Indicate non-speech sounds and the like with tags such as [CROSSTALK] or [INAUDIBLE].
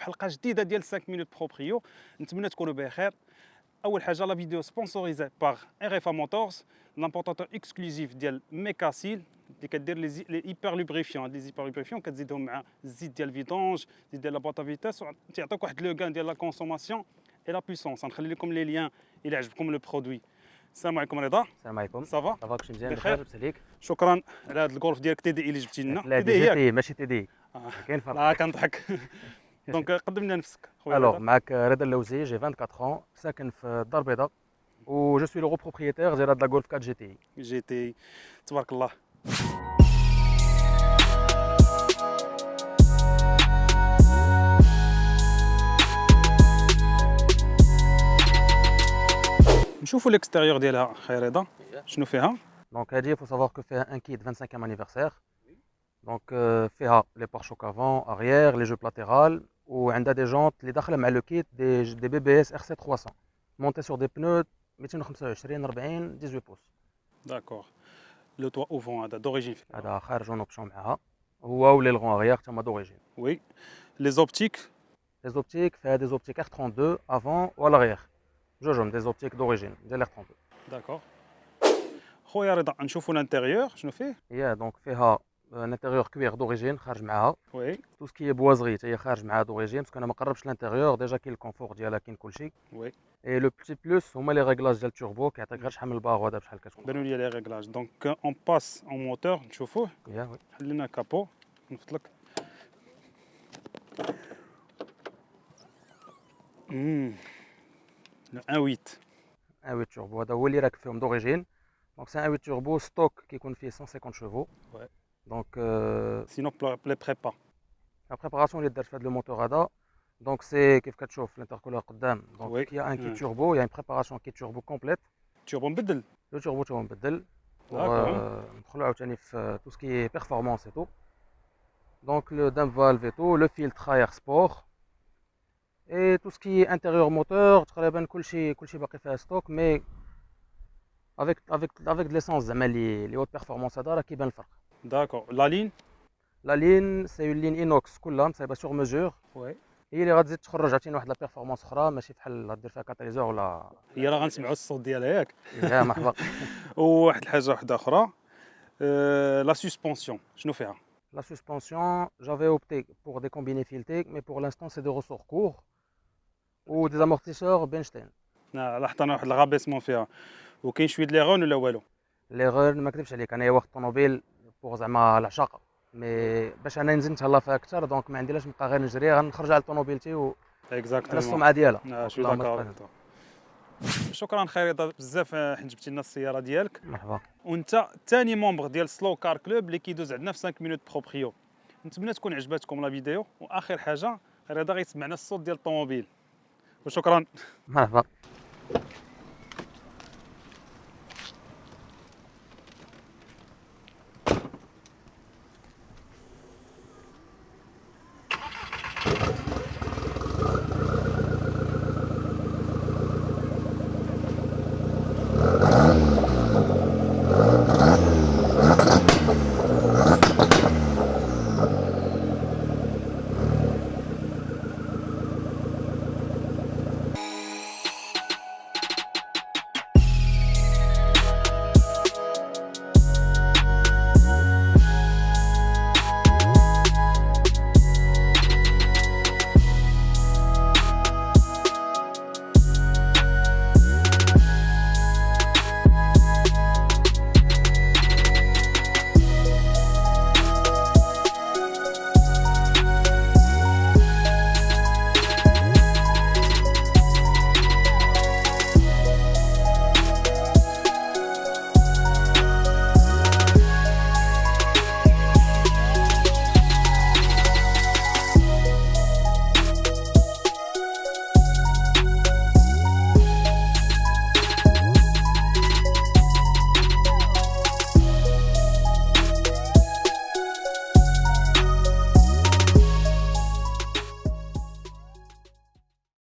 حلقه جديده ديال 5 مينوت بروبريو نتمنى تكونوا بخير اول حاجه لا فيديو سبونسوريزي باغ ار اف موتورز لامبورتاتور اكسكلوزيف ديال ميكاسيل اللي كدير لي لي ايبر لوبريفيون لي ايبر لوبريفيون كتزيدهم مع الزيت ديال فيدونج زيت ديال لا بواط فيتاس تيعطيك واحد لو كان ديال لا كونسوماسيون اي لا بويسونس غنخلي لكم لي ليان الى عجبكم لو برودوي السلام عليكم رضا السلام عليكم صافا صافا كلشي مزيان بخير. بخير لاباس عليك شكرا على هذا الجولف ديالك تي دي اي اللي جبتي لنا لا تي دي دي جي ياك تي ماشي تي دي آه. كاين فرق لا كنضحك دونك قدم [LAUGHS] لنا نفسك خويا الوغ رضا. معك رضا اللوزي جي 24 ans ساكن في الدار البيضاء و جو سوي لو بروبريتير ديال هاد لا غولف 4 جي تي جي تي تبارك الله نشوفوا الاكستيريور ديالها خير رضا شنو فيها دونك هادي فو سافوار كو فيها ان كيت 25 انيفرسير دونك فيها لي بارشوك افون اريير لي جو لاتيرال وعندها دي جونت اللي داخله مع لو كيت دي دي بي بي اس ار سي 300 مونتي سور دي بنو 225 40 18 بوس داكور لو توا اوفون هذا دوريجين هذا خارج اون اوبسيون معاها هو ولي اريير تما دوريجين وي لي زوبتيك Les optiques, fait des optiques R32 avant ou à l'arrière. جوجهم des optiques d'origine ديال R32. داكور خويا رضا نشوفوا الانتيريور شنو فيه هي دونك فيها ان انتيريور كوير دوريجين خارج معاها وي تو سكي بوازغي هي خارج معاها دوريجين باسكو انا ما قربش الانتيريور ديجا كاين الكونفور ديالها كاين كلشي وي اي لو بتي بلوس هما لي ريغلاج ديال التوربو كيعطيك غير شحال من الباغ هذا بشحال كتكون بانوا لي لي ريغلاج دونك اون باس اون موتور نشوفوه هي وي حلينا الكابو نفط لك امم ان 8 ان 8 توربو هذا هو اللي راكب فيهم دوريجين دونك سي ان 8 توربو ستوك كيكون فيه 150 شوفو Ouais. Donc, euh, Sinon, les prépa. La préparation, les fait le moteur ADA. Donc, c'est Kif l'intercooler Donc, oui. il y a un kit hmm. turbo, il y a une préparation kit turbo complète. Turbo Mbedel Le turbo, turbo Mbedel. Pour ah, euh, euh, tout ce qui est performance et tout. Donc, le DAM valve et tout, le filtre air sport. Et tout ce qui est intérieur moteur, tout ce qui est stock, mais avec, avec, avec de l'essence, les hautes performances, qui bien le faire. داكور لا لين لا لين سي اون لين اينوكس كلها مصايبه سور ميزور وي هي اللي غتزيد تخرج عاوتاني واحد لا بيرفورمانس أخرى ماشي بحال غدير فيها كاتاليزور ولا هي راه غنسمعوا الصوت ديالها ياك. يا مرحبا. [LAUGHS] وواحد الحاجة واحدة أخرى لا سسبونسيون شنو فيها؟ La suspension, j'avais opté pour des combinés filetés, mais pour l'instant, c'est des ressorts courts ou des amortisseurs Benstein. آه، لاحظت أنا واحد الغابيسمون فيها. وكاين شوية لي غون ولا والو؟ Les غير ما نكذبش عليك أنا واخد طوموبيل بوغ زعما العشاق مي باش أنا نزيد نتهلا فيها أكثر دونك ما عندي لاش نبقى غير نجري غنخرج على طوموبيلتي وعلى اكزاكتومون السمعه ديالها. شكرا خير بزاف آه، حيت جبتي لنا السيارة ديالك. مرحبا. وأنت ثاني ممبر ديال سلو كار كلوب اللي كيدوز عندنا في 5 مينوت بروبريو نتمنى تكون عجباتكم لا فيديو. وآخر حاجة رضا غيسمعنا الصوت ديال الطوموبيل. وشكرا. مرحبا.